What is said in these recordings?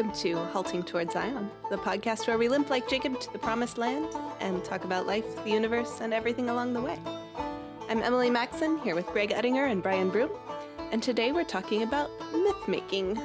welcome to Halting Toward Zion, the podcast where we limp like Jacob to the promised land and talk about life, the universe, and everything along the way. I'm Emily Maxon, here with Greg Ettinger and Brian Broom, and today we're talking about myth making.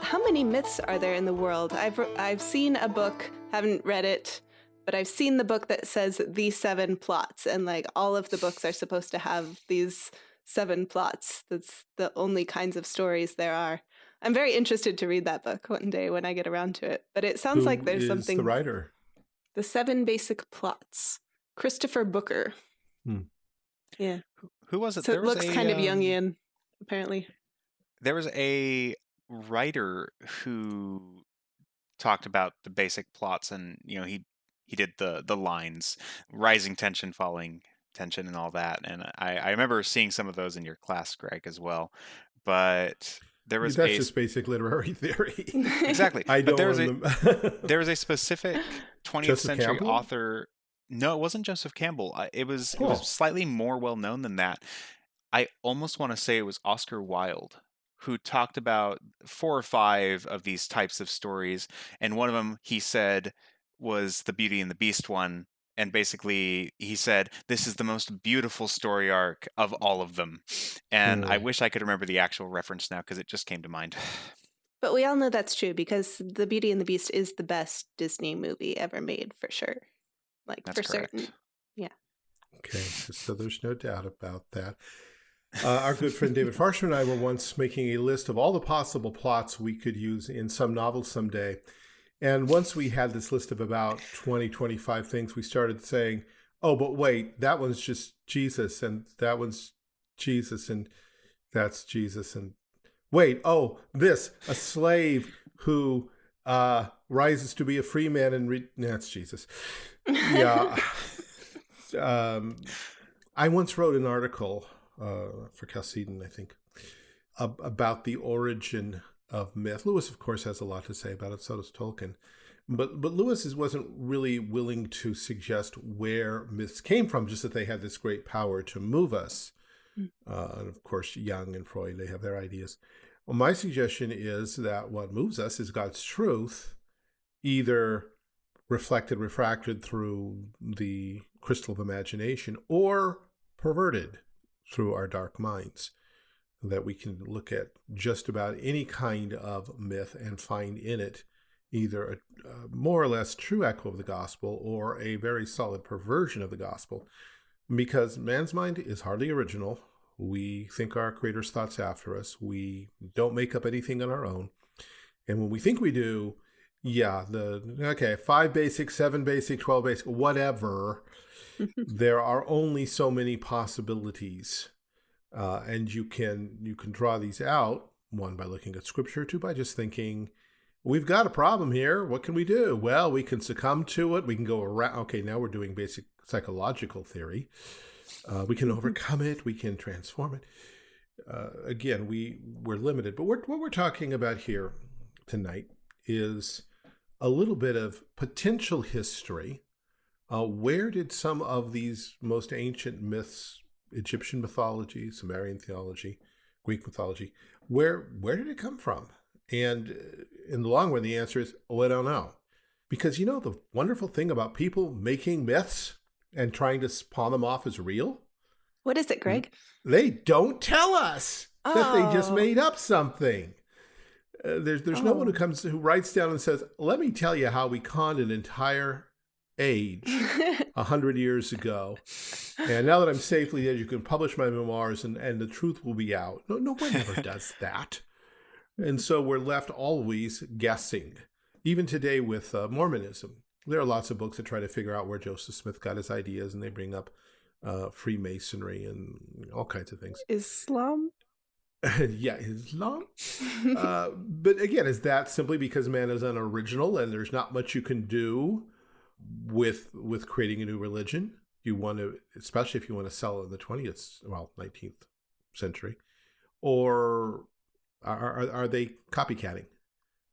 How many myths are there in the world? I've, I've seen a book, haven't read it, but I've seen the book that says the seven plots, and like all of the books are supposed to have these seven plots. That's the only kinds of stories there are. I'm very interested to read that book one day when I get around to it. But it sounds Who like there's is something. the writer? The Seven Basic Plots. Christopher Booker. Hmm. Yeah. Who was it? So There it was looks a, kind of um, Jungian, apparently. There was a writer who talked about the basic plots, and you know he he did the the lines, rising tension, falling tension, and all that. And I I remember seeing some of those in your class, Greg, as well. But there was That's a just basic literary theory. exactly. I but don't there was a want them. there was a specific 20th Joseph century Campbell? author no it wasn't joseph campbell it was it was slightly more well known than that i almost want to say it was oscar wilde who talked about four or five of these types of stories and one of them he said was the beauty and the beast one and basically he said this is the most beautiful story arc of all of them and i Hmm. wish i could remember the actual reference now because it just came to mind But we all know that's true because The Beauty and the Beast is the best Disney movie ever made for sure. Like That's for correct. certain. Yeah okay, so there's no doubt about that. Uh, our good friend David Farshman and I were once making a list of all the possible plots we could use in some novel someday. And once we had this list of about 20, 25 things, we started saying, oh, but wait, that one's just Jesus, and that one's Jesus, and that's Jesus, and wait, oh, this, a slave who uh, rises to be a free man and that's Jesus. Yeah. um, I once wrote an article uh, for Chalcedon, I think, ab- about the origin of myth. Lewis, of course, has a lot to say about it. So does Tolkien. But but Lewis is, wasn't really willing to suggest where myths came from, just that they had this great power to move us. Mm. Uh, and of course, Jung and Freud, they have their ideas. Well, my suggestion is that what moves us is God's truth, either reflected, refracted through the crystal of imagination, or perverted through our dark minds. That we can look at just about any kind of myth and find in it either a, a more or less true echo of the gospel or a very solid perversion of the gospel. Because man's mind is hardly original. We think our creator's thoughts after us. We don't make up anything on our own. And when we think we do, yeah, the okay, five basic, seven basic, 12 basic, whatever, there are only so many possibilities. Uh, and you can you can draw these out one by looking at scripture, two by just thinking, we've got a problem here. What can we do? Well, we can succumb to it. We can go around. Okay, now we're doing basic psychological theory. Uh, we can overcome it. We can transform it. Uh, again, we we're limited, but we're, what we're talking about here tonight is a little bit of potential history. Uh, where did some of these most ancient myths, Egyptian mythology, Sumerian theology, Greek mythology, where where did it come from? And uh, in the long run, the answer is, oh, I don't know. Because you know the wonderful thing about people making myths and trying to pawn them off as real? What is it, Greg? They don't tell us that they just Oh. made up something. Uh, there's there's no one who Oh. comes who writes down and says, "Let me tell you how we conned an entire age a hundred years ago, and now that I'm safely dead, you can publish my memoirs, and and the truth will be out." No, no one ever does that, and so we're left always guessing. Even today with uh, Mormonism, there are lots of books that try to figure out where Joseph Smith got his ideas, and they bring up uh, Freemasonry and all kinds of things. Islam? yeah, Islam. Uh, but again, is that simply because man is unoriginal and there's not much you can do with with creating a new religion? You want to, especially if you want to sell it in the twentieth, well, nineteenth century, or are, are are they copycatting?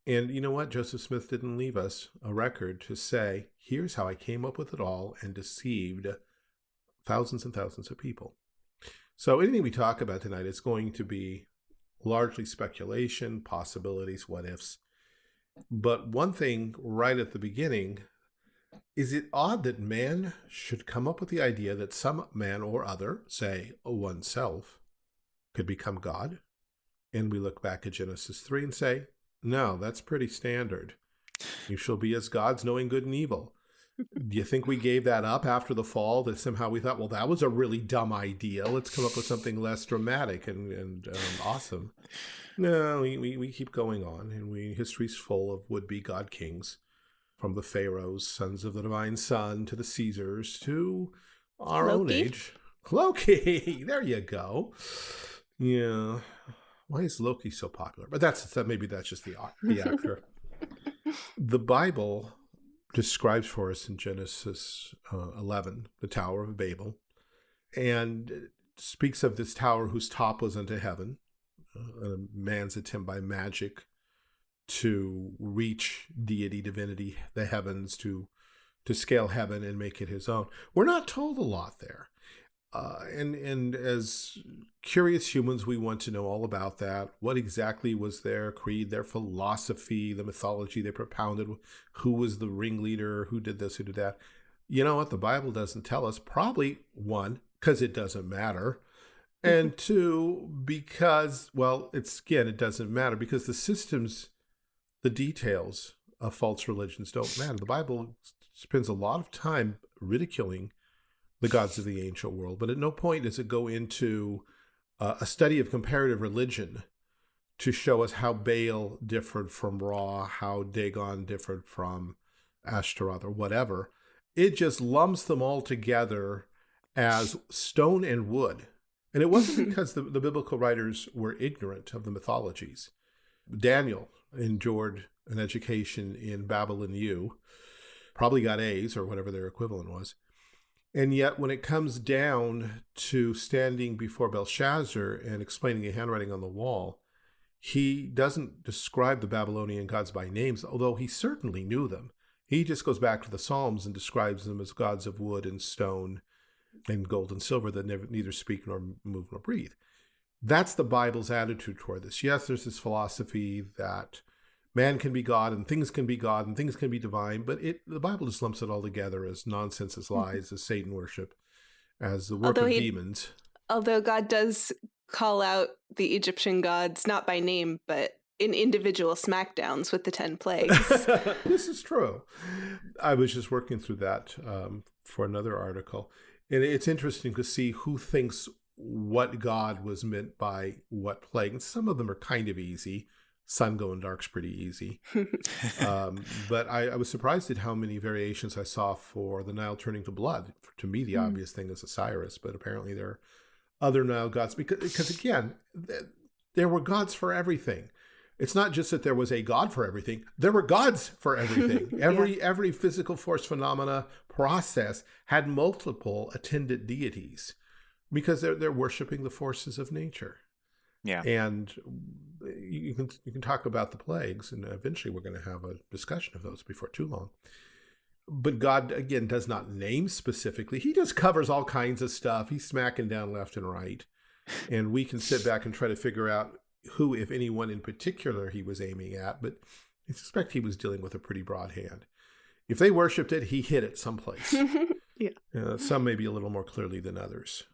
And you know what? Joseph Smith didn't leave us a record to say, "Here's how I came up with it all and deceived thousands and thousands of people." So anything we talk about tonight is going to be largely speculation, possibilities, what ifs. But one thing right at the beginning is it odd that man should come up with the idea that some man or other, say oneself, could become God? And we look back at Genesis 3 and say, no, that's pretty standard. You shall be as gods, knowing good and evil. Do you think we gave that up after the fall? That somehow we thought, well, that was a really dumb idea. Let's come up with something less dramatic and, and um, awesome. No, we, we, we keep going on, and we history's full of would-be god kings, from the pharaohs, sons of the divine son, to the Caesars, to our Loki? own age. Loki, there you go. Yeah, why is Loki so popular? But that's that. Maybe that's just the the actor. the Bible describes for us in Genesis uh, 11 the Tower of Babel, and speaks of this tower whose top was unto heaven, uh, a man's attempt by magic to reach deity, divinity, the heavens, to to scale heaven and make it his own. We're not told a lot there. Uh, and and as curious humans, we want to know all about that. What exactly was their creed, their philosophy, the mythology they propounded? Who was the ringleader? Who did this? Who did that? You know what? The Bible doesn't tell us. Probably one because it doesn't matter, and two because well, it's again it doesn't matter because the systems, the details of false religions don't matter. The Bible spends a lot of time ridiculing the gods of the ancient world, but at no point does it go into uh, a study of comparative religion to show us how Baal differed from Ra, how Dagon differed from Ashtaroth or whatever. It just lumps them all together as stone and wood. And it wasn't because the, the biblical writers were ignorant of the mythologies. Daniel endured an education in Babylon U, probably got A's or whatever their equivalent was. And yet, when it comes down to standing before Belshazzar and explaining the handwriting on the wall, he doesn't describe the Babylonian gods by names, although he certainly knew them. He just goes back to the Psalms and describes them as gods of wood and stone and gold and silver that never, neither speak nor move nor breathe. That's the Bible's attitude toward this. Yes, there's this philosophy that man can be God and things can be God and things can be divine, but it the Bible just lumps it all together as nonsense, as mm-hmm. lies, as Satan worship, as the work although of he, demons. Although God does call out the Egyptian gods not by name, but in individual smackdowns with the 10 plagues. this is true. I was just working through that um, for another article. And it's interesting to see who thinks what God was meant by what plague. And some of them are kind of easy sun going dark's pretty easy. um, but I, I, was surprised at how many variations I saw for the Nile turning to blood. To me, the mm. obvious thing is Osiris, but apparently there are other Nile gods because, because again, th there were gods for everything. It's not just that there was a god for everything. There were gods for everything. Every yeah. every physical force phenomena process had multiple attendant deities because they're they're worshiping the forces of nature. Yeah. And you can you can talk about the plagues, and eventually we're going to have a discussion of those before too long. But God again does not name specifically. He just covers all kinds of stuff. He's smacking down left and right, and we can sit back and try to figure out who, if anyone in particular, he was aiming at. But I suspect he was dealing with a pretty broad hand. If they worshipped it, he hit it someplace. yeah. Uh, some maybe a little more clearly than others.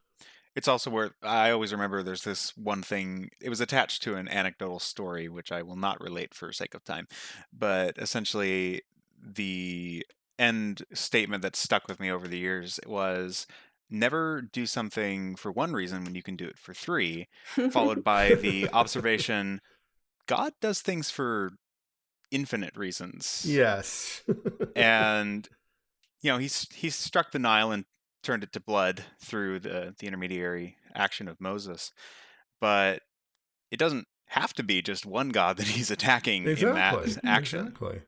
It's also where I always remember there's this one thing, it was attached to an anecdotal story, which I will not relate for sake of time. But essentially, the end statement that stuck with me over the years was never do something for one reason when you can do it for three, followed by the observation God does things for infinite reasons. Yes. and you know, he's he's struck the Nile and turned it to blood through the the intermediary action of Moses. But it doesn't have to be just one god that he's attacking exactly. in that action. Exactly.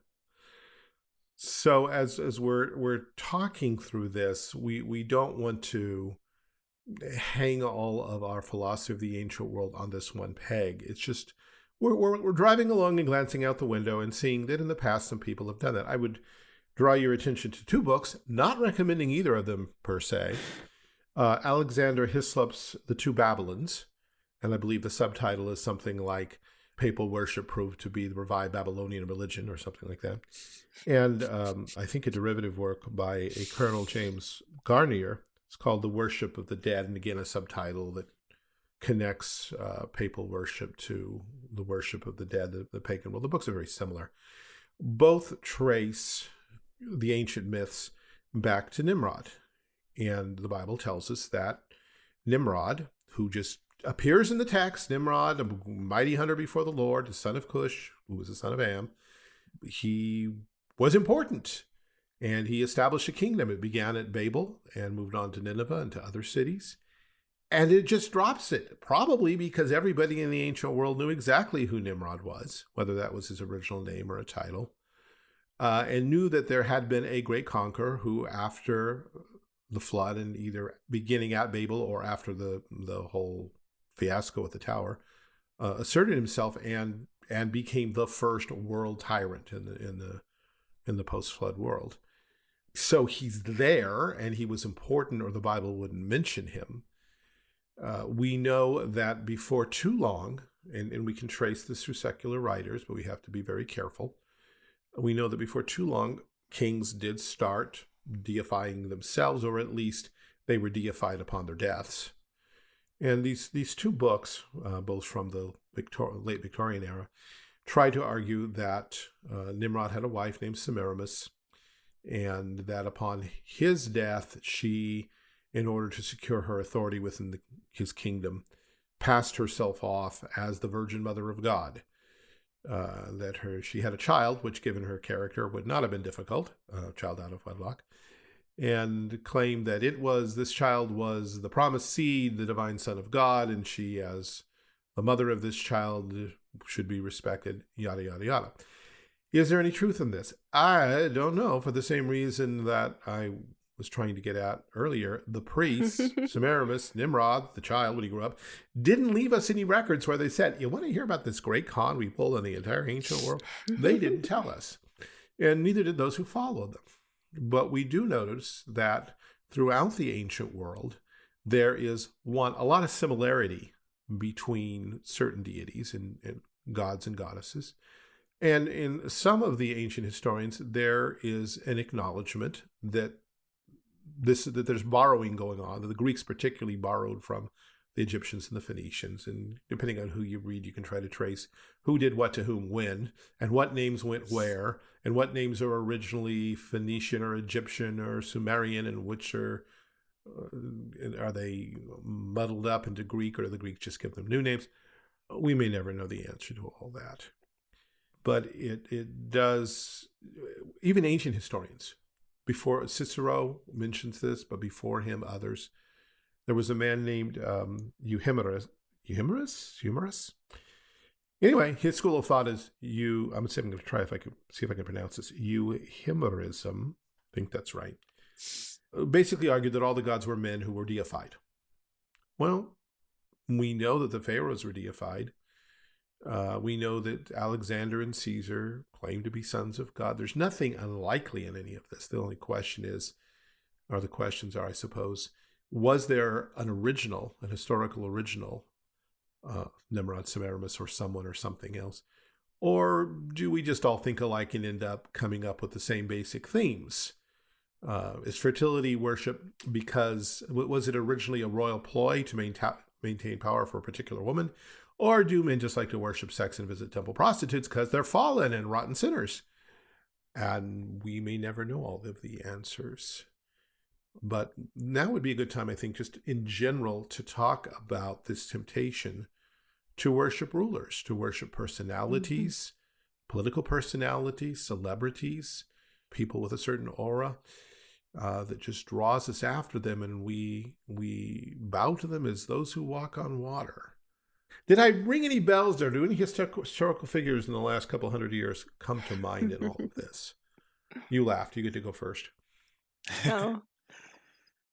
So as as we're we're talking through this, we we don't want to hang all of our philosophy of the ancient world on this one peg. It's just we're, we're, we're driving along and glancing out the window and seeing that in the past some people have done that. I would draw your attention to two books, not recommending either of them per se. Uh, Alexander Hislop's The Two Babylons, and I believe the subtitle is something like papal worship proved to be the revived Babylonian religion or something like that. And um, I think a derivative work by a Colonel James Garnier. It's called The Worship of the Dead, and again, a subtitle that connects uh, papal worship to the worship of the dead, the, the pagan world. The books are very similar. Both trace the ancient myths back to Nimrod. And the Bible tells us that Nimrod, who just appears in the text, Nimrod, a mighty hunter before the Lord, the son of Cush, who was the son of Ham, he was important and he established a kingdom. It began at Babel and moved on to Nineveh and to other cities. And it just drops it, probably because everybody in the ancient world knew exactly who Nimrod was, whether that was his original name or a title, uh, and knew that there had been a great conqueror who, after the flood and either beginning at Babel or after the, the whole fiasco at the tower, uh, asserted himself and and became the first world tyrant in the in the in the post flood world. So he's there, and he was important, or the Bible wouldn't mention him. Uh, we know that before too long, and, and we can trace this through secular writers, but we have to be very careful. We know that before too long, kings did start deifying themselves, or at least they were deified upon their deaths. And these these two books, uh, both from the Victor late Victorian era, try to argue that uh, Nimrod had a wife named Semiramis, and that upon his death, she, in order to secure her authority within the, his kingdom, passed herself off as the Virgin Mother of God. Uh, that her she had a child, which, given her character, would not have been difficult, a child out of wedlock, and claimed that it was this child was the promised seed, the divine Son of God, and she, as the mother of this child, should be respected. Yada yada yada. Is there any truth in this? I don't know. For the same reason that I was trying to get at earlier, the priests, Semiramis, Nimrod, the child when he grew up, didn't leave us any records where they said, "You want to hear about this great con we pulled on the entire ancient world?" they didn't tell us, and neither did those who followed them. But we do notice that throughout the ancient world, there is one a lot of similarity between certain deities and, and gods and goddesses. And in some of the ancient historians, there is an acknowledgement that this that there's borrowing going on. That the Greeks particularly borrowed from the Egyptians and the Phoenicians, and depending on who you read, you can try to trace who did what to whom when, and what names went where, and what names are originally Phoenician or Egyptian or Sumerian, and which are uh, are they muddled up into Greek, or do the Greeks just give them new names? We may never know the answer to all that but it it does even ancient historians before Cicero mentions this, but before him others. There was a man named um, Euhemerus. Euhemerus? Euhemerus? Anyway, his school of thought is you. I'm going to try if I can see if I can pronounce this. Euhemerism. I think that's right. Basically, argued that all the gods were men who were deified. Well, we know that the pharaohs were deified. Uh, we know that Alexander and Caesar claim to be sons of God. There's nothing unlikely in any of this. The only question is, or the questions are, I suppose, was there an original, an historical original, uh, Nimrod, Semiramis, or someone or something else? Or do we just all think alike and end up coming up with the same basic themes? Uh, is fertility worship because was it originally a royal ploy to maintain maintain power for a particular woman, or do men just like to worship sex and visit temple prostitutes because they're fallen and rotten sinners? And we may never know all of the answers. But now would be a good time, I think, just in general, to talk about this temptation to worship rulers, to worship personalities, mm-hmm. political personalities, celebrities, people with a certain aura. Uh, that just draws us after them, and we we bow to them as those who walk on water. Did I ring any bells or do any historical figures in the last couple hundred years come to mind in all of this? You laughed. You get to go first. Oh.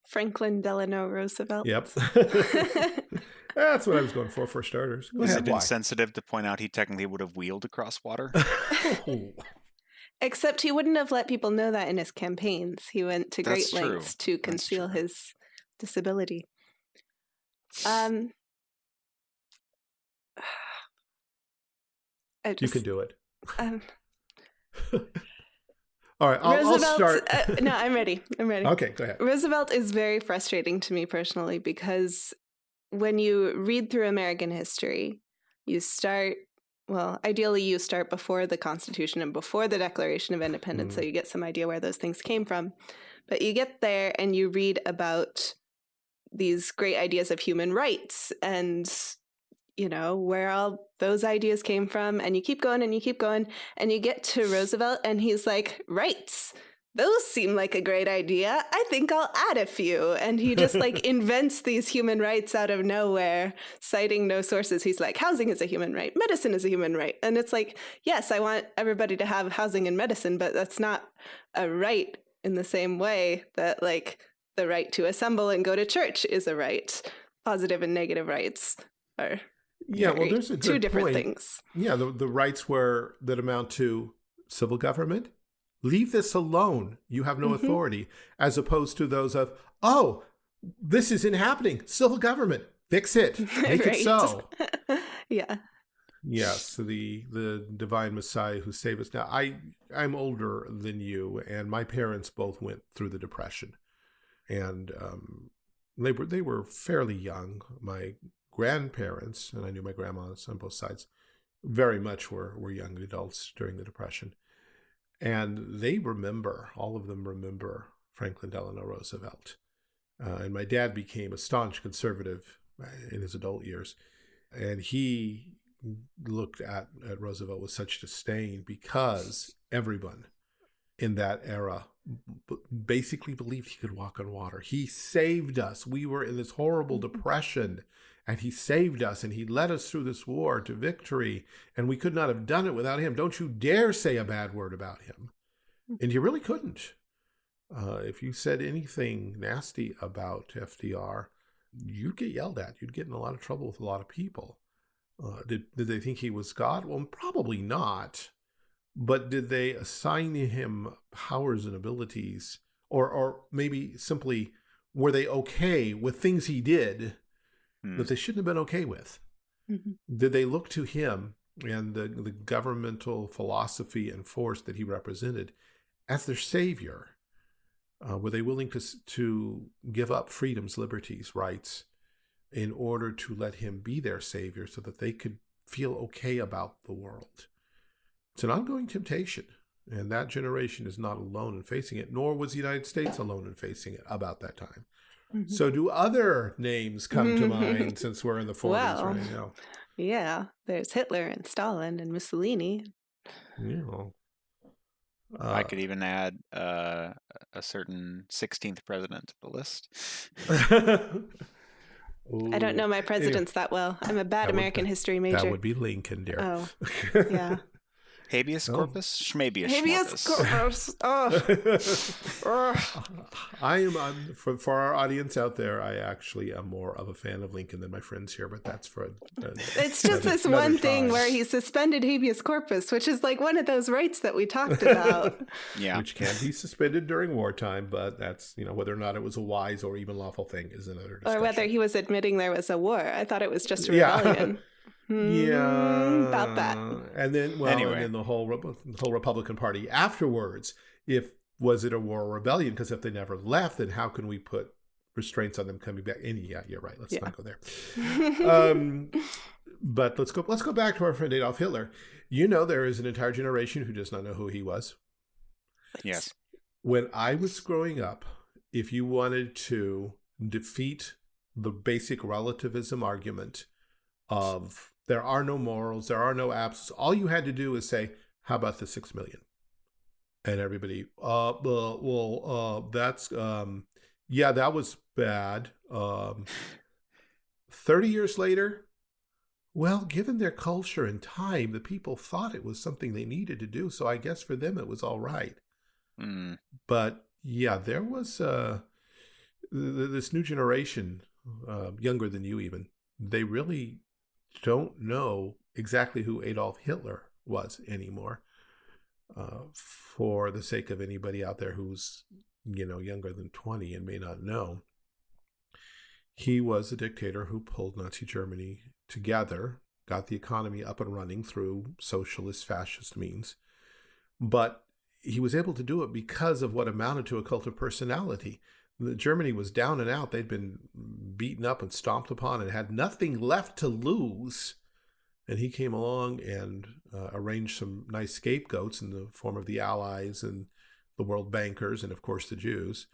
Franklin Delano Roosevelt. Yep. That's what I was going for for starters. Go Is it insensitive to point out he technically would have wheeled across water? oh. Except he wouldn't have let people know that in his campaigns. He went to great That's lengths true. to conceal his disability. Um, just, you can do it. Um, All right, I'll, I'll start. uh, no, I'm ready. I'm ready. okay, go ahead. Roosevelt is very frustrating to me personally because when you read through American history, you start, well, ideally, you start before the Constitution and before the Declaration of Independence, so Mhm. you get some idea where those things came from. But you get there and you read about these great ideas of human rights and you know where all those ideas came from and you keep going and you keep going and you get to Roosevelt and he's like rights those seem like a great idea. I think I'll add a few. And he just like invents these human rights out of nowhere, citing no sources. He's like, housing is a human right, medicine is a human right. And it's like, yes, I want everybody to have housing and medicine, but that's not a right in the same way that like the right to assemble and go to church is a right. Positive and negative rights are Yeah, well, there's a two different point. things. Yeah, the, the rights where that amount to civil government. Leave this alone. You have no Mhm. authority, as opposed to those of, oh, this isn't happening. Civil government, fix it, make it so. yeah. Yes, the the divine Messiah who saved us. Now, I I'm older than you, and my parents both went through the Depression, and um, they were they were fairly young. My grandparents, and I knew my grandmas on both sides, very much were were young adults during the Depression, and they remember all of them remember Franklin Delano Roosevelt, uh, and my dad became a staunch conservative uh, in his adult years, and he looked at, at Roosevelt with such disdain because everyone in that era basically believed he could walk on water. He saved us. We were in this horrible depression and he saved us and he led us through this war to victory and we could not have done it without him. Don't you dare say a bad word about him. And you really couldn't. Uh, if you said anything nasty about FDR, you'd get yelled at. You'd get in a lot of trouble with a lot of people. Uh, did did they think he was God? Well, probably not. But did they assign him powers and abilities, or or maybe simply were they okay with things he did Hmm. that they shouldn't have been okay with? Mhm. Did they look to him and the the governmental philosophy and force that he represented as their savior? Uh, were they willing to to give up freedoms, liberties, rights? in order to let him be their savior so that they could feel okay about the world. It's an ongoing temptation, and that generation is not alone in facing it, nor was the United States alone in facing it about that time. Mhm. So, do other names come to mind since we're in the 40s Well, right now? Yeah, there's Hitler and Stalin and Mussolini. You know, I uh, could even add uh, a certain 16th president to the list. I don't know my presidents that well. I'm a bad That would- American history major. That would be Lincoln, dear. oh, yeah. Habeas Oh. corpus, schmabius Habeas corpus. Oh. I am I'm, for for our audience out there. I actually am more of a fan of Lincoln than my friends here, but that's for. A, a- It's just another- this another one thing where he suspended habeas corpus, which is like one of those rights that we talked about. Yeah. which can be suspended during wartime, but that's you know whether or not it was a wise or even lawful thing is another discussion. or whether he was admitting there was a war. I thought it was just a Yeah. rebellion. Hmm, yeah about that. and then well, Anyway. and then the whole the whole Republican Party afterwards. If was it a war or rebellion? Because if they never left, then how can we put restraints on them coming back? Any, yeah, you're right. Let's Yeah. not go there. um, but let's go. Let's go back to our friend Adolf Hitler. You know, there is an entire generation who does not know who he was. Yes. When I was growing up, if you wanted to defeat the basic relativism argument of there are no morals, there are no absolutes, all you had to do is say, "How about the six million? And everybody, uh, well, well uh, that's, um, yeah, that was bad. Um, Thirty years later, well, given their culture and time, the people thought it was something they needed to do. So I guess for them, it was all right Mm. but yeah, there was uh, th- this new generation, uh, younger than you even. They really don't know exactly who Adolf Hitler was anymore. Uh, for the sake of anybody out there who's you know younger than twenty and may not know, he was a dictator who pulled Nazi Germany together got the economy up and running through socialist, fascist means. But he was able to do it because of what amounted to a cult of personality. Germany was down and out. They'd been beaten up and stomped upon and had nothing left to lose. And he came along and uh, arranged some nice scapegoats in the form of the Allies and the world bankers and, of course, the Jews,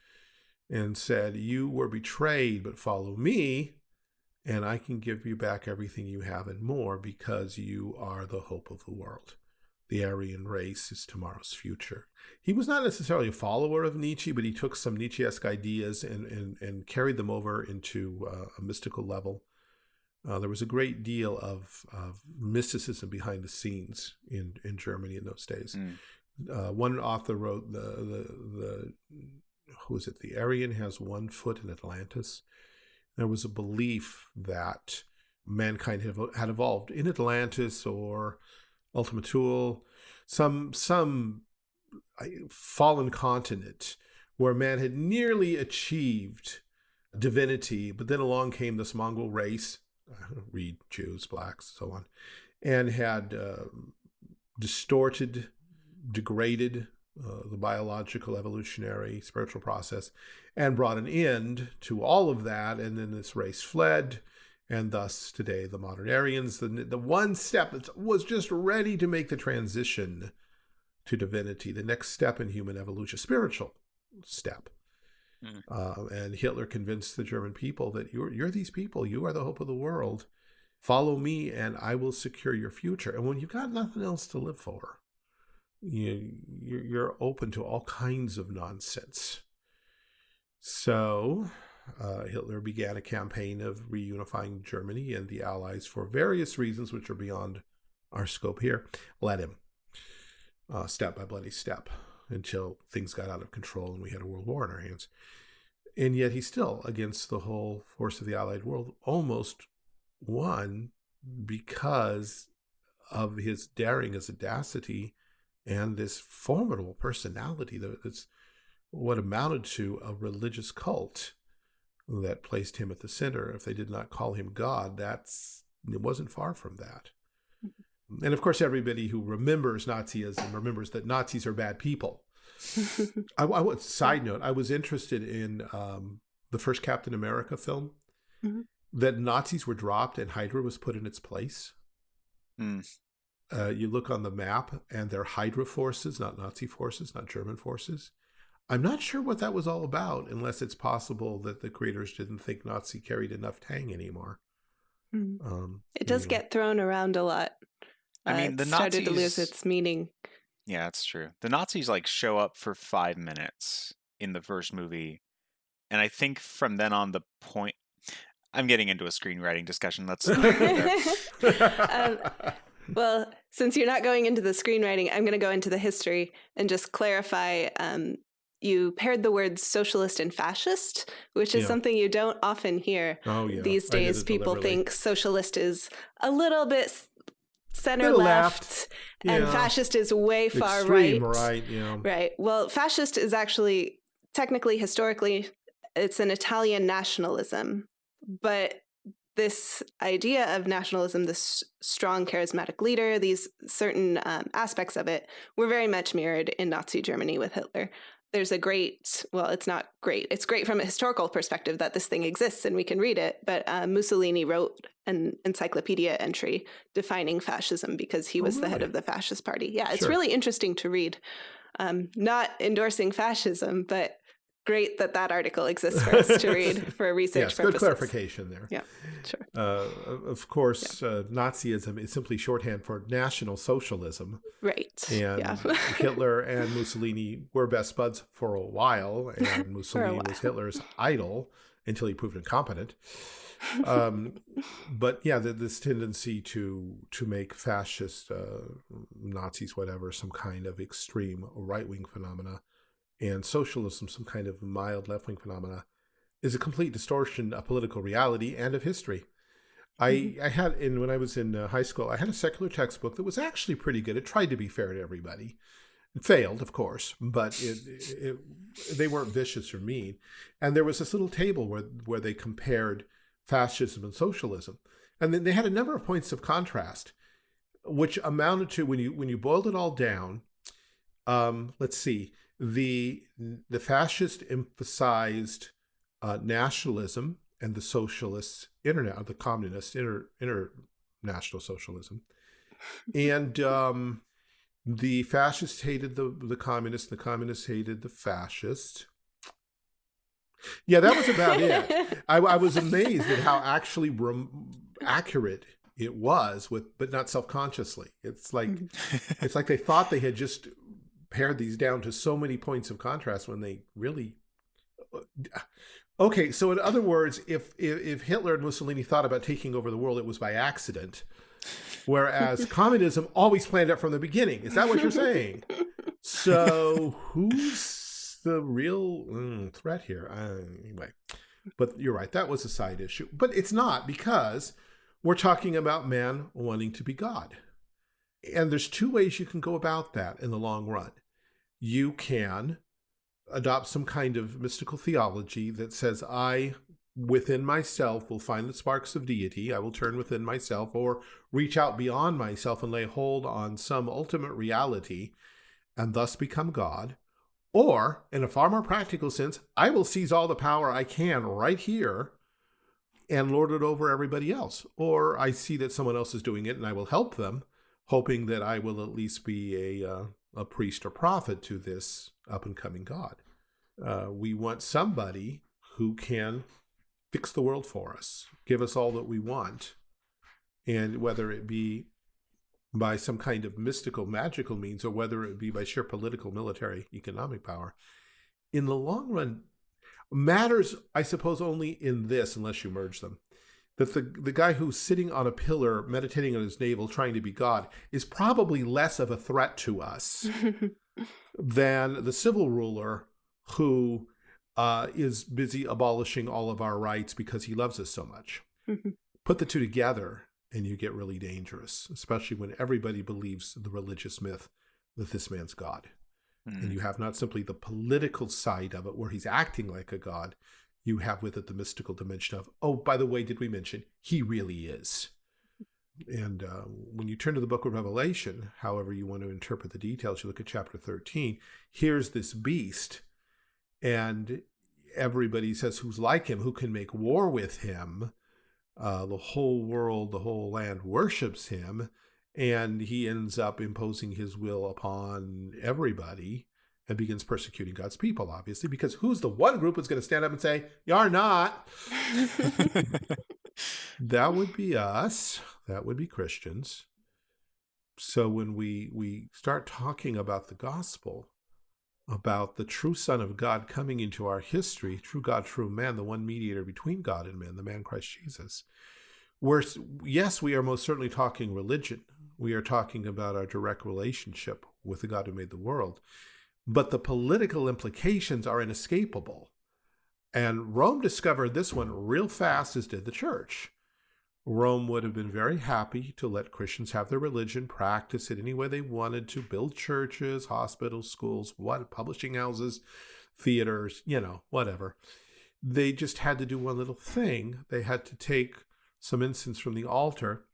and said, You were betrayed, but follow me, and I can give you back everything you have and more because you are the hope of the world the Aryan race is tomorrow's future. He was not necessarily a follower of Nietzsche, but he took some Nietzsche-esque ideas and, and, and carried them over into uh, a mystical level. Uh, there was a great deal of, of mysticism behind the scenes in, in Germany in those days. Mm. Uh, one author wrote the, the, the, who is it? The Aryan has one foot in Atlantis. There was a belief that mankind had, had evolved in Atlantis or Ultima Thule, some some fallen continent where man had nearly achieved divinity, but then along came this Mongol race, read Jews, blacks, so on, and had uh, distorted, degraded uh, the biological, evolutionary, spiritual process, and brought an end to all of that. And then this race fled, and thus today the modern Aryans, the, the one step that was just ready to make the transition to divinity, the next step in human evolution, spiritual step. Mm. Uh, and Hitler convinced the German people that you're, you're these people, you are the hope of the world. Follow me and I will secure your future. And when you've got nothing else to live for, you, you're open to all kinds of nonsense. So uh, Hitler began a campaign of reunifying Germany and the Allies for various reasons, which are beyond our scope here. Let him, uh, step by bloody step, until things got out of control and we had a world war in our hands. And yet he still, against the whole force of the Allied world, almost won because of his daring, his audacity, and this formidable personality that's what amounted to a religious cult that placed him at the center. If they did not call him God, that's it wasn't far from that. Mm-hmm. And of course, everybody who remembers Nazism remembers that Nazis are bad people. I, I side note, I was interested in um, the first Captain America film. Mm-hmm. That Nazis were dropped and Hydra was put in its place. Mm. Uh, you look on the map, and they're Hydra forces, not Nazi forces, not German forces. I'm not sure what that was all about, unless it's possible that the creators didn't think Nazi carried enough tang anymore. Mm. Um, it does anyway. get thrown around a lot. I mean, uh, the Nazis started to lose its meaning. Yeah, that's true. The Nazis like show up for five minutes in the first movie, and I think from then on, the point. I'm getting into a screenwriting discussion. Let's. um, well, since you're not going into the screenwriting, I'm going to go into the history and just clarify um, you paired the words socialist and fascist, which is yeah. something you don't often hear oh, yeah. these days. People think socialist is a little bit center left, left. Yeah. and fascist is way far Extreme right. Right, yeah. Right. Well, fascist is actually technically, historically, it's an Italian nationalism, but this idea of nationalism, this strong charismatic leader, these certain um, aspects of it were very much mirrored in Nazi Germany with Hitler there's a great well it's not great it's great from a historical perspective that this thing exists and we can read it but uh, mussolini wrote an encyclopedia entry defining fascism because he was oh, really? the head of the fascist party yeah it's sure. really interesting to read um, not endorsing fascism but great that that article exists for us to read for research yes, purposes. good clarification there. Yeah, sure. Uh, of course, yeah. uh, Nazism is simply shorthand for National Socialism. Right. And yeah. Hitler and Mussolini were best buds for a while, and Mussolini while. was Hitler's idol until he proved incompetent. um, but yeah, the, this tendency to to make fascist uh, Nazis, whatever, some kind of extreme right wing phenomena and socialism some kind of mild left-wing phenomena is a complete distortion of political reality and of history. I, mm-hmm. I had in when I was in uh, high school, I had a secular textbook that was actually pretty good. It tried to be fair to everybody. It failed, of course, but it, it, it, they weren't vicious or mean. And there was this little table where where they compared fascism and socialism. And then they had a number of points of contrast, which amounted to when you when you boiled it all down. Um, let's see, the the fascist emphasized uh, nationalism and the socialists internet of the communist inter, international socialism. And um, the fascists hated the the communists the communists hated the fascists yeah that was about it. I, I, was amazed at how actually accurate it was with but not self-consciously. It's like mm-hmm. it's like they thought they had just pared these down to so many points of contrast when they really uh, okay so in other words if if, if hitler and mussolini thought about taking over the world it was by accident whereas communism always planned it from the beginning. Is that what you're saying? So who's the real mm, threat here? Uh, anyway but you're right that was a side issue. But it's not because we're talking about man wanting to be god and there's two ways you can go about that in the long run. You can adopt some kind of mystical theology that says, I within myself will find the sparks of deity. I will turn within myself or reach out beyond myself and lay hold on some ultimate reality and thus become God. Or, in a far more practical sense, I will seize all the power I can right here and lord it over everybody else. Or I see that someone else is doing it and I will help them hoping that I will at least be a, uh, a priest or prophet to this up and coming God. Uh, we want somebody who can fix the world for us, give us all that we want, and whether it be by some kind of mystical, magical means, or whether it be by sheer political, military, economic power, in the long run, matters, I suppose, only in this, unless you merge them that the, the guy who's sitting on a pillar meditating on his navel trying to be God is probably less of a threat to us than the civil ruler who uh, is busy abolishing all of our rights because he loves us so much. Put the two together and you get really dangerous, especially when everybody believes the religious myth that this man's God. Mm. And you have not simply the political side of it where he's acting like a God, you have with it the mystical dimension of, oh, by the way, did we mention he really is? And uh, when you turn to the book of Revelation, however you want to interpret the details, you look at chapter 13, here's this beast, and everybody says, who's like him, who can make war with him? Uh, the whole world, the whole land worships him, and he ends up imposing his will upon everybody and begins persecuting God's people, obviously, because who's the one group that's going to stand up and say, You're not? that would be us. That would be Christians. So when we, we start talking about the gospel, about the true Son of God coming into our history, true God, true man, the one mediator between God and man, the man Christ Jesus, we're, yes, we are most certainly talking religion. We are talking about our direct relationship with the God who made the world but the political implications are inescapable. And Rome discovered this one real fast, as did the church. Rome would have been very happy to let Christians have their religion, practice it any way they wanted to, build churches, hospitals, schools, what, publishing houses, theaters, you know, whatever. They just had to do one little thing. They had to take some incense from the altar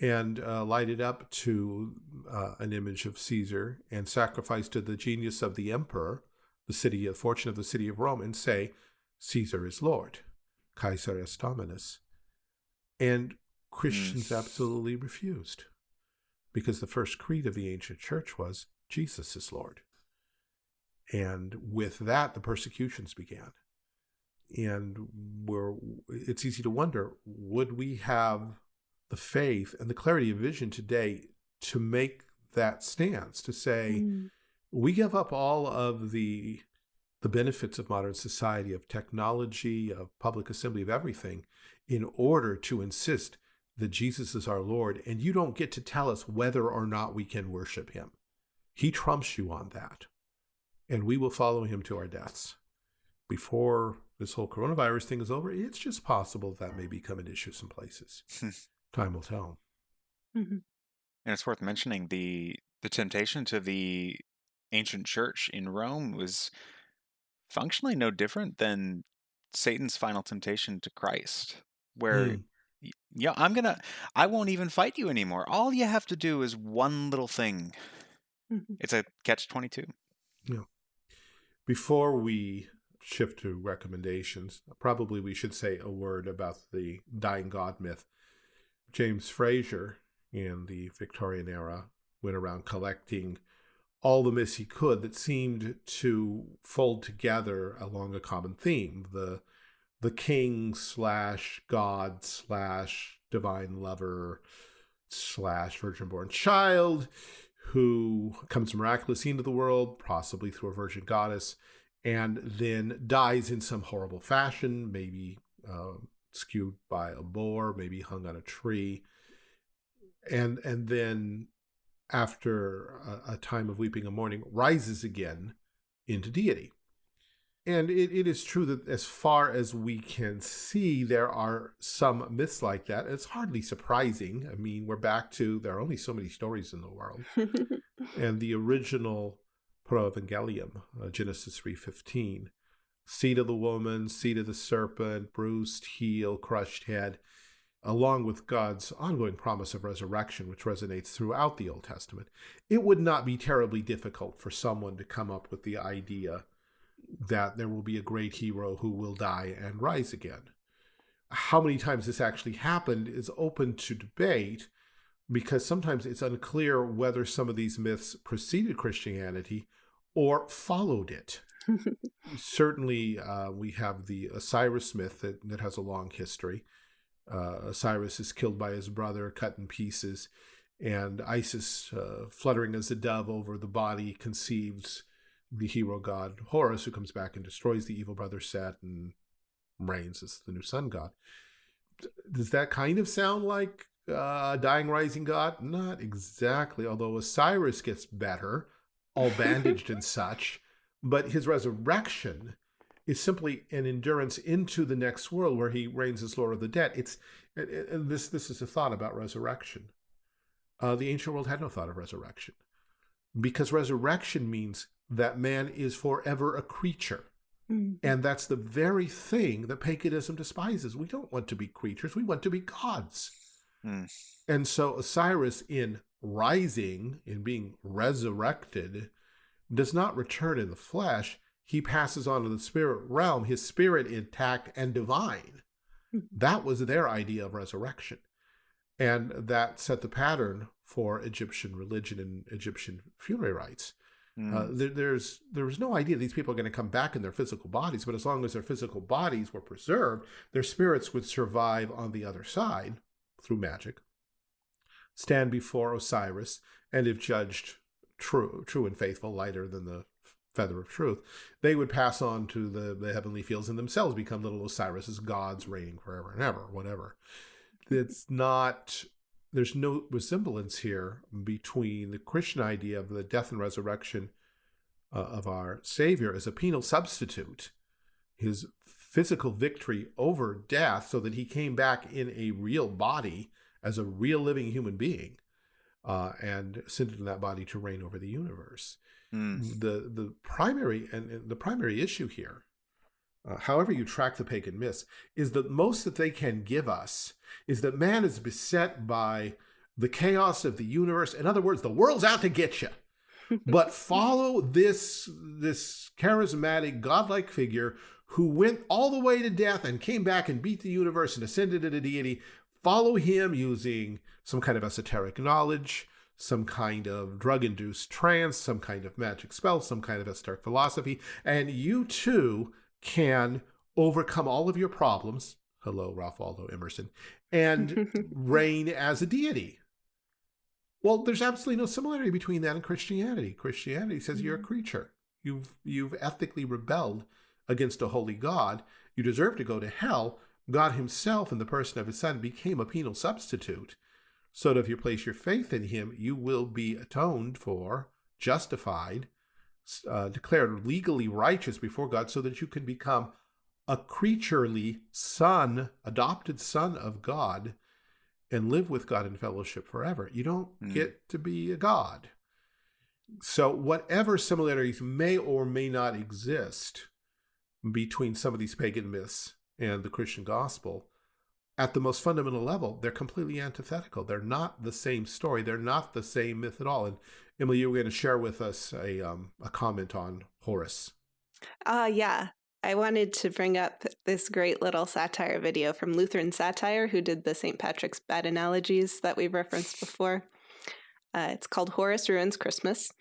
and uh, lighted up to uh, an image of Caesar and sacrifice to the genius of the emperor, the city, the fortune of the city of Rome, and say, Caesar is Lord, Caesar est Dominus. And Christians mm. absolutely refused because the first creed of the ancient church was Jesus is Lord. And with that, the persecutions began. And we're, it's easy to wonder would we have the faith and the clarity of vision today to make that stance to say mm. we give up all of the the benefits of modern society of technology of public assembly of everything in order to insist that Jesus is our Lord and you don't get to tell us whether or not we can worship him. He trumps you on that and we will follow him to our deaths. Before this whole coronavirus thing is over it's just possible that may become an issue some places Time will tell. Mm-hmm. And it's worth mentioning the the temptation to the ancient church in Rome was functionally no different than Satan's final temptation to Christ, where mm. Yeah, I'm gonna. I won't even fight you anymore. All you have to do is one little thing. Mhm. It's a catch twenty two. Yeah. Before we shift to recommendations, probably we should say a word about the dying god myth. James Frazer in the Victorian era went around collecting all the myths he could that seemed to fold together along a common theme the the king slash god slash divine lover slash virgin born child who comes miraculously into the world possibly through a virgin goddess and then dies in some horrible fashion maybe uh, skewed by a boar maybe hung on a tree and and then after a, a time of weeping and mourning rises again into deity and it, it is true that as far as we can see, there are some myths like that. It's hardly surprising. I mean, we're back to there are only so many stories in the world. and the original Protevangelium, uh, Genesis 3.15, seed of the woman, seed of the serpent, bruised heel, crushed head, along with God's ongoing promise of resurrection, which resonates throughout the Old Testament, it would not be terribly difficult for someone to come up with the idea that there will be a great hero who will die and rise again. How many times this actually happened is open to debate because sometimes it's unclear whether some of these myths preceded Christianity or followed it. Certainly, uh, we have the Osiris myth that, that has a long history. Uh, Osiris is killed by his brother, cut in pieces, and Isis, uh, fluttering as a dove over the body, conceives the hero god Horus, who comes back and destroys the evil brother Set and reigns as the new sun god. Does that kind of sound like uh, dying rising god? Not exactly, although Osiris gets better, all bandaged and such, but his resurrection is simply an endurance into the next world where he reigns as Lord of the Dead. It's and this this is a thought about resurrection. Uh, the ancient world had no thought of resurrection because resurrection means that man is forever a creature. Mm. And that's the very thing that paganism despises. We don't want to be creatures, we want to be gods. Mm. And so Osiris, in rising, in being resurrected, does not return in the flesh. He passes on to the spirit realm, his spirit intact and divine. That was their idea of resurrection. And that set the pattern for Egyptian religion and Egyptian funerary rites. Mm. Uh, there, there's there was no idea these people are going to come back in their physical bodies, but as long as their physical bodies were preserved, their spirits would survive on the other side through magic, stand before Osiris, and if judged true, true and faithful, lighter than the feather of truth, they would pass on to the, the heavenly fields and themselves become little Osiris's gods reigning forever and ever, whatever. It's not there's no resemblance here between the Christian idea of the death and resurrection uh, of our Savior as a penal substitute, his physical victory over death, so that he came back in a real body as a real living human being, uh, and ascended in that body to reign over the universe. Mm. The the primary and, and the primary issue here uh, however you track the pagan myths, is that most that they can give us is that man is beset by the chaos of the universe. In other words, the world's out to get you. but follow this this charismatic godlike figure who went all the way to death and came back and beat the universe and ascended into deity. Follow him using some kind of esoteric knowledge, some kind of drug-induced trance, some kind of magic spell, some kind of esoteric philosophy, and you too can overcome all of your problems. Hello, Ralph Waldo Emerson, and reign as a deity. Well, there's absolutely no similarity between that and Christianity. Christianity says you're a mm-hmm. creature. You've you've ethically rebelled against a holy God. You deserve to go to hell. God himself in the person of his son became a penal substitute. So that if you place your faith in him, you will be atoned for, justified, uh, declared legally righteous before God so that you can become a creaturely son, adopted son of God, and live with God in fellowship forever. You don't Mm. get to be a God. So, whatever similarities may or may not exist between some of these pagan myths and the Christian gospel, at the most fundamental level, they're completely antithetical. They're not the same story. They're not the same myth at all. And Emily, you were going to share with us a um, a comment on Horus. Uh, yeah. I wanted to bring up this great little satire video from Lutheran Satire, who did the St. Patrick's bad analogies that we've referenced before. Uh, it's called Horus Ruins Christmas.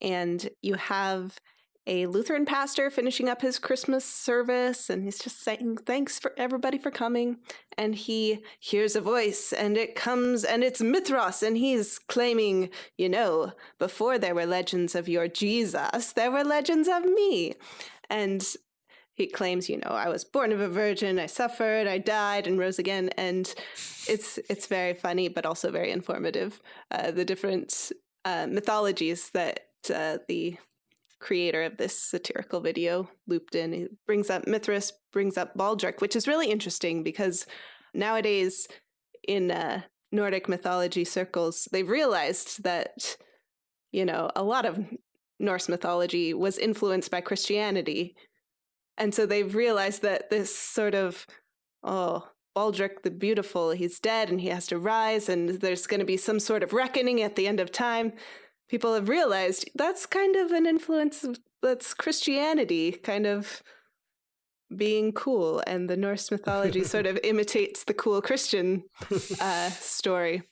And you have a Lutheran pastor finishing up his Christmas service, and he's just saying, Thanks for everybody for coming. And he hears a voice, and it comes, and it's Mithras, and he's claiming, You know, before there were legends of your Jesus, there were legends of me. And he claims, you know, I was born of a virgin, I suffered, I died, and rose again. And it's it's very funny, but also very informative. Uh, the different uh, mythologies that uh, the creator of this satirical video looped in. He brings up Mithras, brings up Baldric, which is really interesting because nowadays in uh, Nordic mythology circles, they've realized that, you know, a lot of Norse mythology was influenced by Christianity. And so they've realized that this sort of, oh, Baldric the Beautiful, he's dead and he has to rise, and there's going to be some sort of reckoning at the end of time people have realized that's kind of an influence that's Christianity kind of being cool, and the Norse mythology sort of imitates the cool Christian uh, story.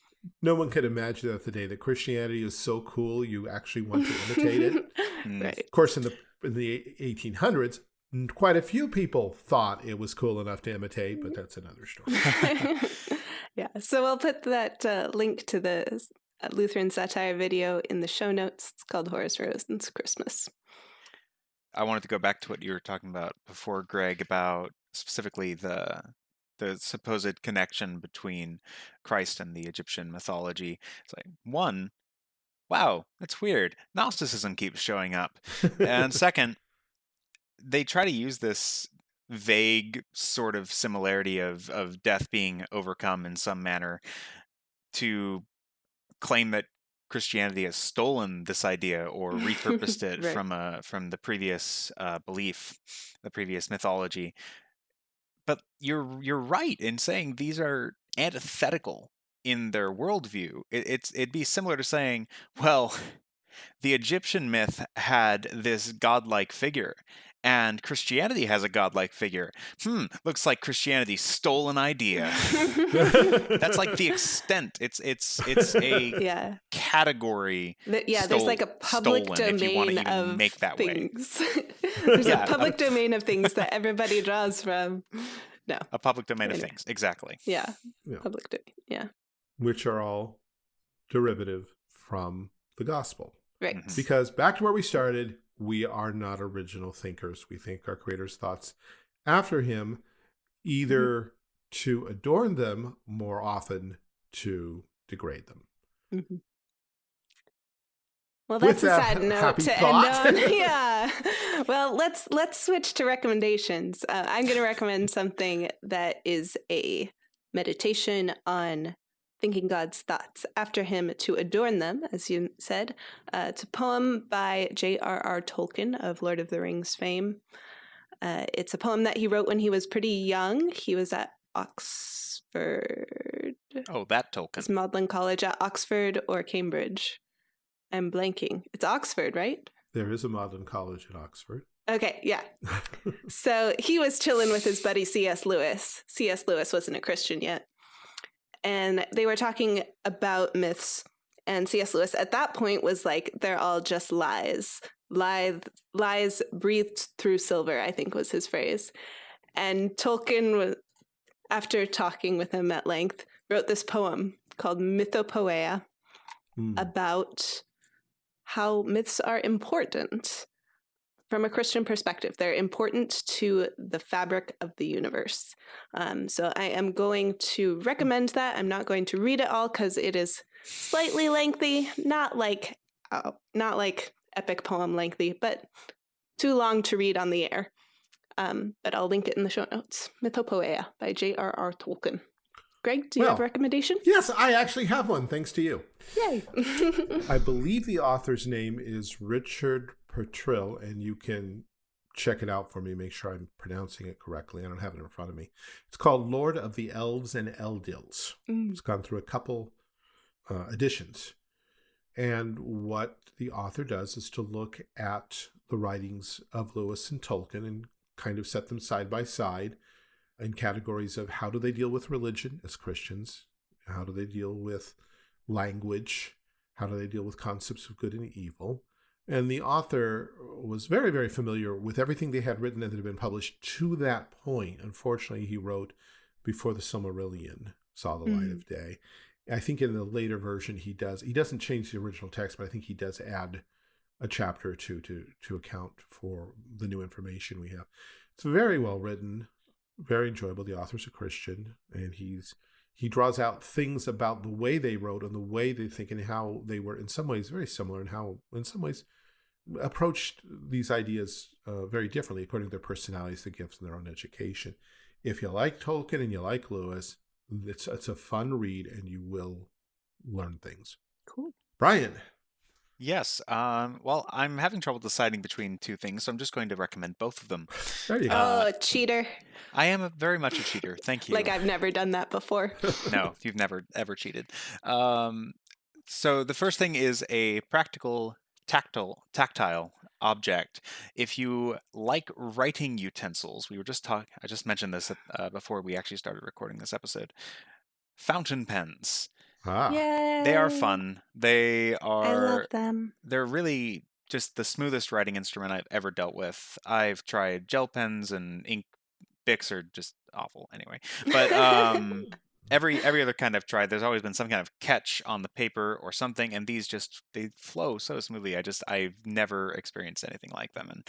No one could imagine that the day that Christianity is so cool, you actually want to imitate it. Hmm. right. Of course, in the in the 1800s, quite a few people thought it was cool enough to imitate, but that's another story. yeah. So I'll put that uh, link to the Lutheran satire video in the show notes. It's called Horus Ruins Christmas. I wanted to go back to what you were talking about before, Greg, about specifically the the supposed connection between Christ and the Egyptian mythology. It's like one, wow, that's weird. Gnosticism keeps showing up, and second, they try to use this vague sort of similarity of of death being overcome in some manner to claim that Christianity has stolen this idea or repurposed it right. from a from the previous uh, belief, the previous mythology. But you're you're right in saying these are antithetical in their worldview. It, it's it'd be similar to saying, well, the Egyptian myth had this godlike figure, and Christianity has a godlike figure. Hmm, looks like Christianity stole an idea. That's like the extent. It's it's it's a yeah. category. The, yeah, stole, there's like a public domain of make that things. there's yeah, a public a, domain of things that everybody draws from. No, a public domain anyway. of things. Exactly. Yeah. yeah, public domain. Yeah, which are all derivative from the gospel. Right. Mm-hmm. Because back to where we started, we are not original thinkers. We think our Creator's thoughts after Him, either mm-hmm. to adorn them, more often to degrade them. Mm-hmm. Well, that's With a sad note to thought. end on. yeah. Well, let's let's switch to recommendations. Uh, I'm going to recommend something that is a meditation on thinking God's thoughts after him to adorn them, as you said. Uh, it's a poem by J.R.R. Tolkien of Lord of the Rings fame. Uh, it's a poem that he wrote when he was pretty young. He was at Oxford. Oh, that Tolkien. It's Magdalen College at Oxford or Cambridge. I'm blanking. It's Oxford, right? There is a Magdalen College at Oxford. Okay, yeah. so he was chilling with his buddy C.S. Lewis. C.S. Lewis wasn't a Christian yet and they were talking about myths. And C.S. Lewis at that point was like, they're all just lies. Lies, lies breathed through silver, I think was his phrase. And Tolkien, after talking with him at length, wrote this poem called Mythopoeia mm. about how myths are important from a Christian perspective. They're important to the fabric of the universe. Um, so I am going to recommend that. I'm not going to read it all because it is slightly lengthy, not like uh, not like epic poem lengthy, but too long to read on the air. Um, but I'll link it in the show notes. Mythopoeia by J.R.R. Tolkien. Greg, do you well, have a recommendation? Yes, I actually have one, thanks to you. Yay. I believe the author's name is Richard Purtill, and you can check it out for me, make sure I'm pronouncing it correctly. I don't have it in front of me. It's called Lord of the Elves and Eldils. Mm. It's gone through a couple uh, editions. And what the author does is to look at the writings of Lewis and Tolkien and kind of set them side by side in categories of how do they deal with religion as Christians? How do they deal with language? How do they deal with concepts of good and evil? And the author was very, very familiar with everything they had written and that had been published to that point. Unfortunately, he wrote before the Silmarillion saw the light Mm. of day. I think in the later version he does he doesn't change the original text, but I think he does add a chapter or two to to account for the new information we have. It's very well written, very enjoyable. The author's a Christian, and he's he draws out things about the way they wrote and the way they think and how they were in some ways very similar and how in some ways approached these ideas uh, very differently according to their personalities, their gifts, and their own education. If you like Tolkien and you like Lewis, it's it's a fun read and you will learn things. Cool. Brian, Yes. Um, well, I'm having trouble deciding between two things, so I'm just going to recommend both of them. there you go. Uh, oh, cheater. I am a, very much a cheater. Thank you. Like I've never done that before. no, you've never ever cheated. Um, so the first thing is a practical tactile tactile object. If you like writing utensils, we were just talking. I just mentioned this uh, before we actually started recording this episode. Fountain pens. ah, Yay. They are fun. They are I are. love them. they're really just the smoothest writing instrument I've ever dealt with. I've tried gel pens and ink Bics are just awful anyway. But um every every other kind I've tried, there's always been some kind of catch on the paper or something, and these just they flow so smoothly. I just I've never experienced anything like them, and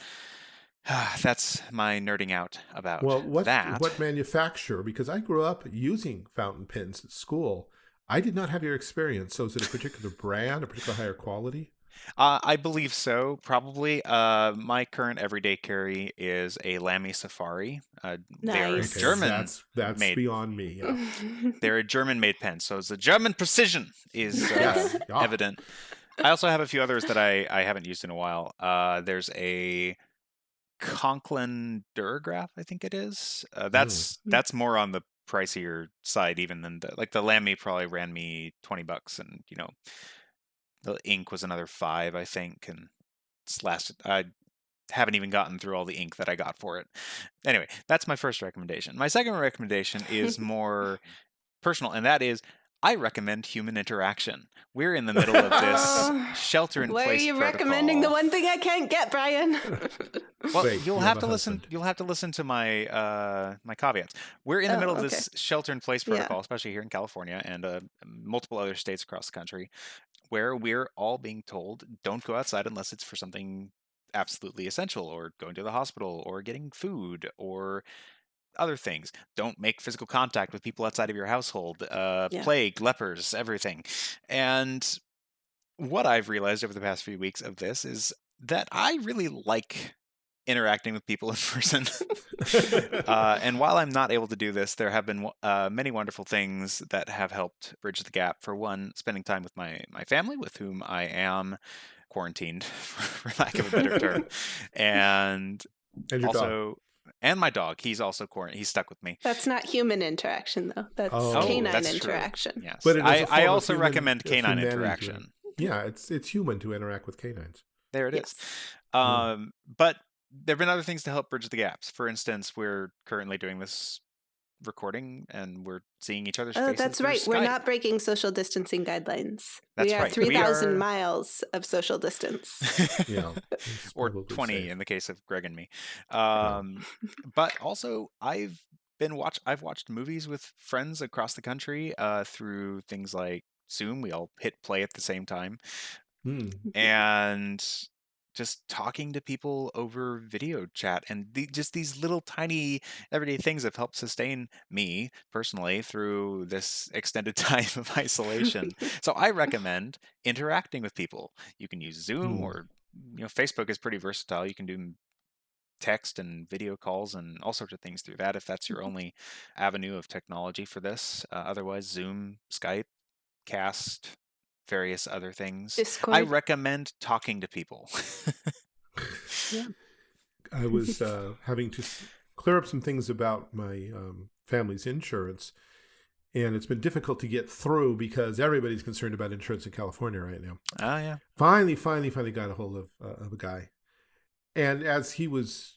that's my nerding out about well, what that. what manufacturer? Because I grew up using fountain pens at school. I did not have your experience. So, is it a particular brand, a particular higher quality? Uh, I believe so, probably. Uh, my current everyday carry is a Lamy Safari. Uh, They're Nice. Okay, German. That's that's made. beyond me. Yeah. They're a German-made pen, so the German precision is uh, Yes. Yeah. evident. I also have a few others that I, I haven't used in a while. Uh, there's a Conklin Duragraph, I think it is. Uh, that's Mm. that's more on the pricier side, even than the like the Lamy probably ran me twenty bucks, and you know the ink was another five, I think, and it's lasted. I haven't even gotten through all the ink that I got for it. Anyway, that's my first recommendation. My second recommendation is more personal, and that is I recommend human interaction. We're in the middle of this shelter in place. Why are place. you recommending the one thing I can't get, Brian? Well, Wait, you'll have have to a listen. husband. You'll have to listen to my uh, my caveats. We're in the Oh, middle of okay. this shelter-in-place Yeah. protocol, especially here in California and uh, multiple other states across the country, where we're all being told don't go outside unless it's for something absolutely essential, or going to the hospital, or getting food, or other things. Don't make physical contact with people outside of your household. Uh, Yeah. Plague, lepers, everything, and what I've realized over the past few weeks of this is that I really like interacting with people in person. uh, and while I'm not able to do this, there have been uh, many wonderful things that have helped bridge the gap. For one, spending time with my my family, with whom I am quarantined, for lack of a better term, and And your dog. also and my dog. He's also quarantined. He's stuck with me. That's not human interaction, though. That's Oh, canine that's true. interaction. Yes, But it is a I, I form also human- recommend canine interaction. Yeah, it's it's human to interact with canines. There it is. Yes. Um, but there have been other things to help bridge the gaps. For instance, we're currently doing this recording and we're seeing each other's Oh, faces. that's through right. We're not breaking social distancing guidelines. That's we are right. We 3,000 are- miles of social distance. Yeah, or 20 safe. in the case of Greg and me. Um, but also I've been watch I've watched movies with friends across the country uh, through things like Zoom. We all hit play at the same time. Hmm. and just talking to people over video chat and the, just these little tiny everyday things have helped sustain me personally through this extended time of isolation. So i recommend interacting with people. You can use zoom Hmm. or you know facebook is pretty versatile. You can do text and video calls and all sorts of things through that if that's your only avenue of technology for this. Uh, otherwise zoom skype cast various other things Discord. I recommend talking to people. I was uh, having to clear up some things about my um, family's insurance, and it's been difficult to get through because everybody's concerned about insurance in California right now. Oh yeah. Finally, finally, finally got a hold of uh, of a guy, and as he was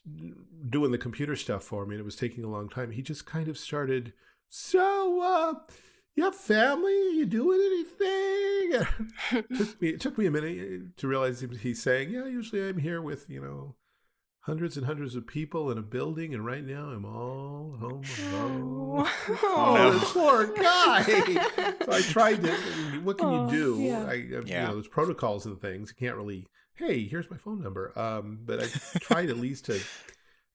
doing the computer stuff for me, and it was taking a long time, he just kind of started. So, uh, you have family? Are you doing anything? it, took me, it took me a minute to realize he's saying, yeah, usually I'm here with, you know, hundreds and hundreds of people in a building, and right now I'm all home alone. Oh, Oh, this poor guy. so I tried to. What can Oh, you do? yeah. I, I, You know, there's protocols and things. You can't really. Hey, here's my phone number. Um, but I tried at least to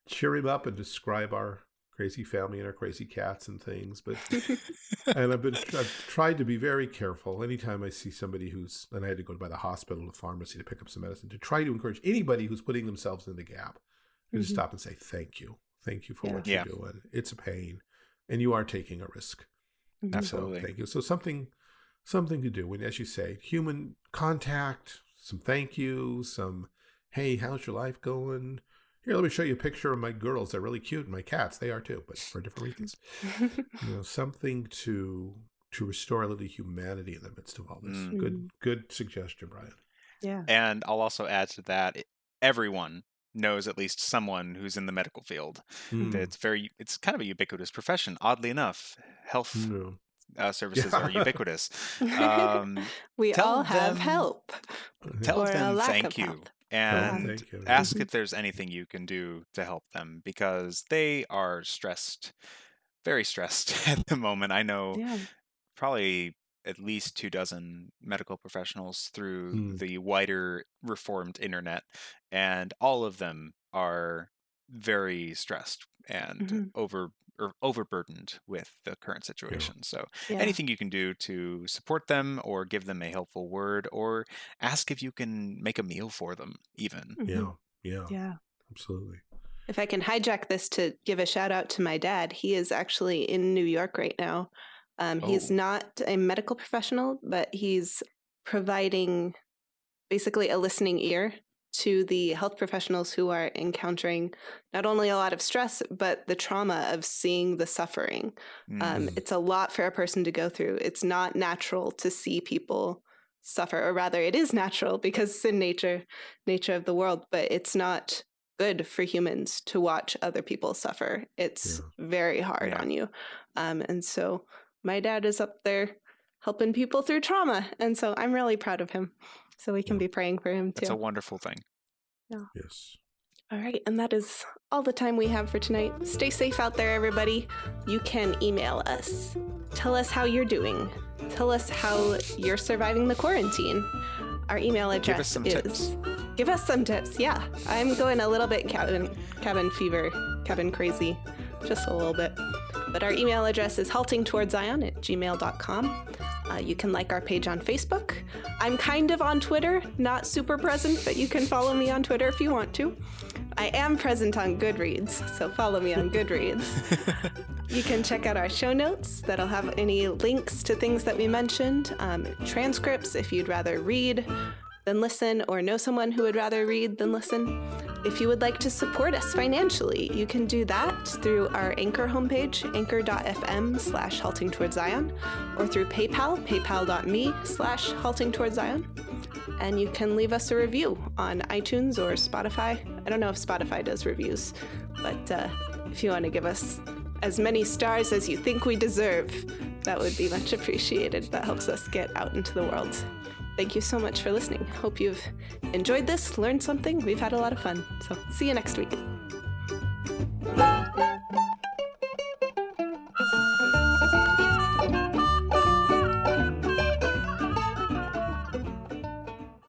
cheer him up and describe our crazy family and our crazy cats and things. But and I've been I've tried to be very careful. Anytime I see somebody who's and I had to go by the hospital, the pharmacy to pick up some medicine to try to encourage anybody who's putting themselves in the gap to Mhm. stop and say thank you, thank you for Yeah. what Yeah. you're doing. It's a pain, and you are taking a risk. Absolutely. So thank you. So something something to do when, as you say, human contact, some thank you, some hey, how's your life going? Here, let me show you a picture of my girls. They're really cute, and my cats. They are too, but for different reasons. You know, something to to restore a little humanity in the midst of all this. Mm. Good, good suggestion, Brian. yeah. And I'll also add to that, everyone knows at least someone who's in the medical field. Mm. It's very, it's kind of a ubiquitous profession. Oddly enough, health No. uh, services Yeah. are ubiquitous. Um, we all have them- help. tell Or a them lack thank of you health. And thank you. ask if there's anything you can do to help them because they are stressed, very stressed at the moment. I know Yeah. probably at least two dozen medical professionals through Hmm. the wider reformed internet, and all of them are very stressed and Mhm. over or overburdened with the current situation. So Yeah. anything you can do to support them or give them a helpful word or ask if you can make a meal for them even. Mhm. Yeah, yeah, Yeah. absolutely. If I can hijack this to give a shout out to my dad, he is actually in New York right now. Um, He's Oh. not a medical professional, but he's providing basically a listening ear to the health professionals who are encountering not only a lot of stress, but the trauma of seeing the suffering. Um, Mhm. it's a lot for a person to go through. It's not natural to see people suffer, or rather, it is natural because it's in nature, nature of the world. But it's not good for humans to watch other people suffer. It's very hard Yeah. on you, um, and so my dad is up there helping people through trauma, and so I'm really proud of him. So we can Yeah. be praying for him too. That's a wonderful thing. Yes. All right, and that is all the time we have for tonight. Stay safe out there, everybody. You can email us. Tell us how you're doing. Tell us how you're surviving the quarantine. Our email Give address us some is. tips. Give us some tips. Yeah, I'm going a little bit cabin cabin fever, cabin crazy, just a little bit. But our email address is haltingtowardszion at gmail.com. Uh, you can like our page on Facebook. I'm kind of on Twitter, not super present, but you can follow me on Twitter if you want to. I am present on Goodreads, so follow me on Goodreads. You can check out our show notes that'll have any links to things that we mentioned, um, transcripts if you'd rather read than listen, or know someone who would rather read than listen. If you would like to support us financially, you can do that through our Anchor homepage, anchor.fm slash halting towards Zion, or through PayPal, paypal.me slash halting towards Zion. And you can leave us a review on iTunes or Spotify. I don't know if Spotify does reviews, but uh, if you want to give us as many stars as you think we deserve, that would be much appreciated. That helps us get out into the world. Thank you so much for listening. Hope you've enjoyed this, learned something. We've had a lot of fun. So, see you next week.